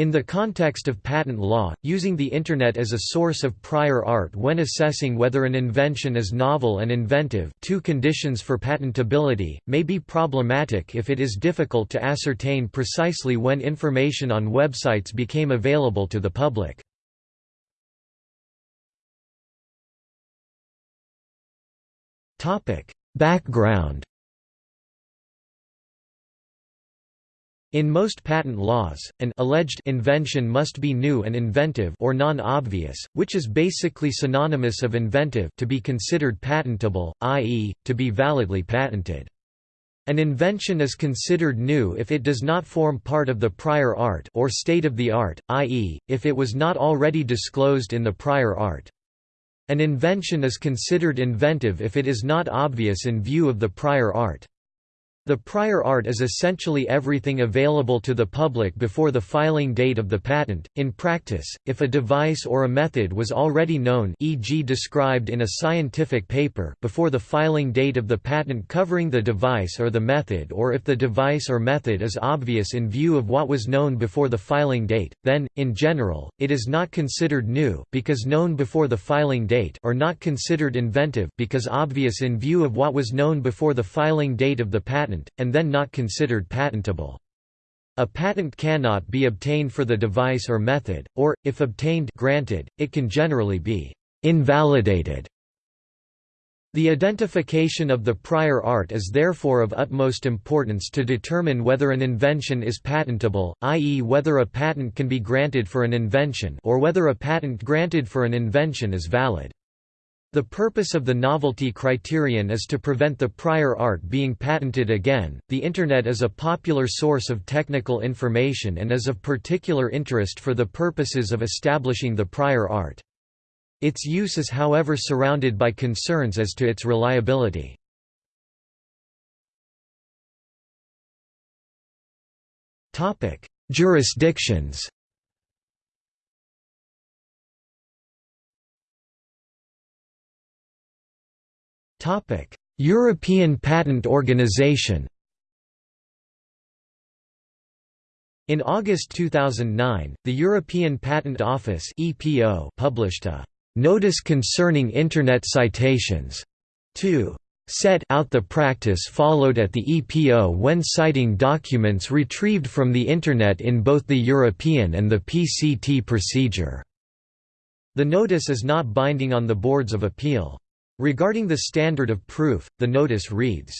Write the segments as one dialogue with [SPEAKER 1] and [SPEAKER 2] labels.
[SPEAKER 1] In the context of patent law, using the Internet as a source of prior art when assessing whether an invention is novel and inventive two conditions for patentability, may be problematic if it is difficult to ascertain precisely when information on websites became available to the public. Background In most patent laws, an alleged invention must be new and inventive or non-obvious, which is basically synonymous of inventive to be considered patentable, i.e., to be validly patented. An invention is considered new if it does not form part of the prior art or state of the art, i.e., if it was not already disclosed in the prior art. An invention is considered inventive if it is not obvious in view of the prior art. The prior art is essentially everything available to the public before the filing date of the patent. In practice, if a device or a method was already known, e.g., described in a scientific paper, before the filing date of the patent covering the device or the method, or if the device or method is obvious in view of what was known before the filing date, then in general, it is not considered new because known before the filing date, or not considered inventive because obvious in view of what was known before the filing date of the patent patent, and then not considered patentable. A patent cannot be obtained for the device or method, or, if obtained granted, it can generally be invalidated. The identification of the prior art is therefore of utmost importance to determine whether an invention is patentable, i.e. whether a patent can be granted for an invention or whether a patent granted for an invention is valid. The purpose of the novelty criterion is to prevent the prior art being patented again. The Internet is a popular source of technical information and is of particular interest for the purposes of establishing the prior art. Its use is however surrounded by concerns as to its reliability. Jurisdictions European Patent Organization In August 2009, the European Patent Office (EPO) published a notice concerning internet citations to set out the practice followed at the EPO when citing documents retrieved from the internet in both the European and the PCT procedure. The notice is not binding on the boards of appeal. Regarding the standard of proof, the notice reads,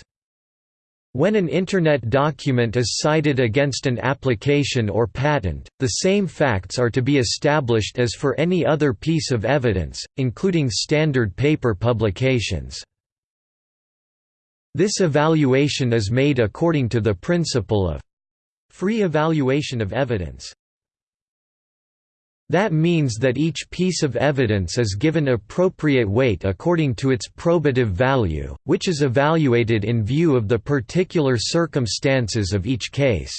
[SPEAKER 1] when an Internet document is cited against an application or patent, the same facts are to be established as for any other piece of evidence, including standard paper publications. This evaluation is made according to the principle of free evaluation of evidence. That means that each piece of evidence is given appropriate weight according to its probative value, which is evaluated in view of the particular circumstances of each case.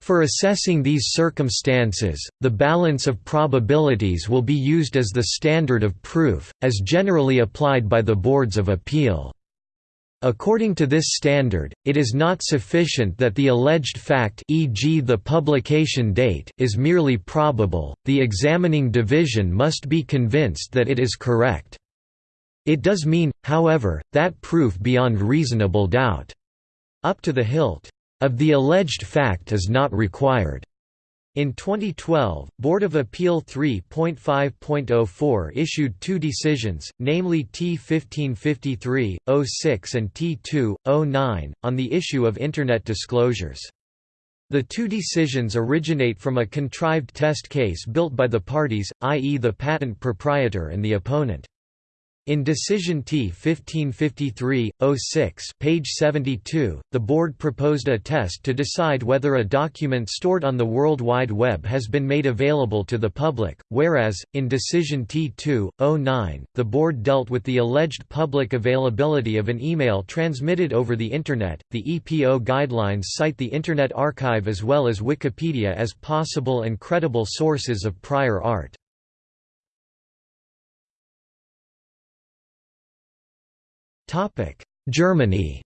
[SPEAKER 1] For assessing these circumstances, the balance of probabilities will be used as the standard of proof, as generally applied by the boards of appeal. According to this standard, it is not sufficient that the alleged fact e.g. the publication date is merely probable, the examining division must be convinced that it is correct. It does mean, however, that proof beyond reasonable doubt up to the hilt of the alleged fact is not required. In 2012, Board of Appeal 3.5.04 issued two decisions, namely T1553, 06 and T2, 09, on the issue of Internet disclosures. The two decisions originate from a contrived test case built by the parties, i.e. the patent proprietor and the opponent. In Decision T-1553, 06 page 72, the Board proposed a test to decide whether a document stored on the World Wide Web has been made available to the public, whereas, in Decision T-2, 09, the Board dealt with the alleged public availability of an email transmitted over the Internet. The EPO guidelines cite the Internet Archive as well as Wikipedia as possible and credible sources of prior art. Germany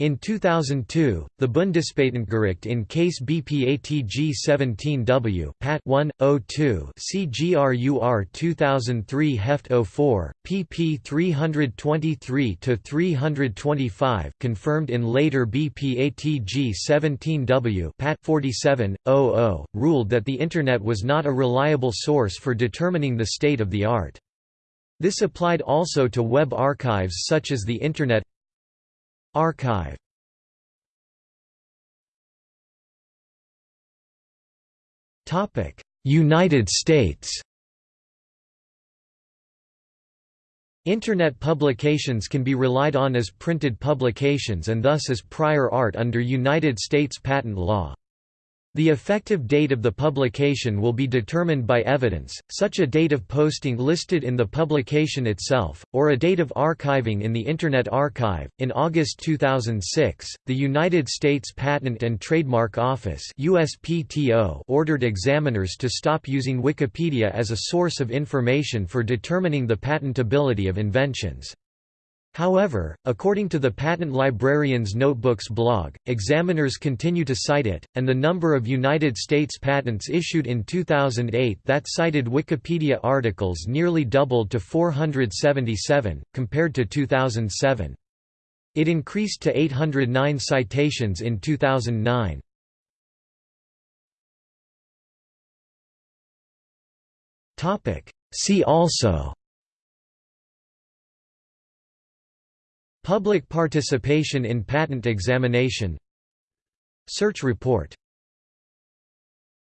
[SPEAKER 1] In 2002, the Bundespatentgericht in case BPATG 17W Pat 1 02 CGRUR 2003 Heft 04 pp 323 to 325 confirmed in later BPATG 17W Pat 47 00 ruled that the internet was not a reliable source for determining the state of the art. This applied also to web archives such as the Internet Archive United States Internet publications can be relied on as printed publications and thus as prior art under United States patent law. The effective date of the publication will be determined by evidence, such a date of posting listed in the publication itself, or a date of archiving in the Internet Archive. In August 2006, the United States Patent and Trademark Office (USPTO) ordered examiners to stop using Wikipedia as a source of information for determining the patentability of inventions. However, according to the Patent Librarian's Notebooks blog, examiners continue to cite it, and the number of United States patents issued in 2008 that cited Wikipedia articles nearly doubled to 477, compared to 2007. It increased to 809 citations in 2009. See also Public participation in patent examination. Search report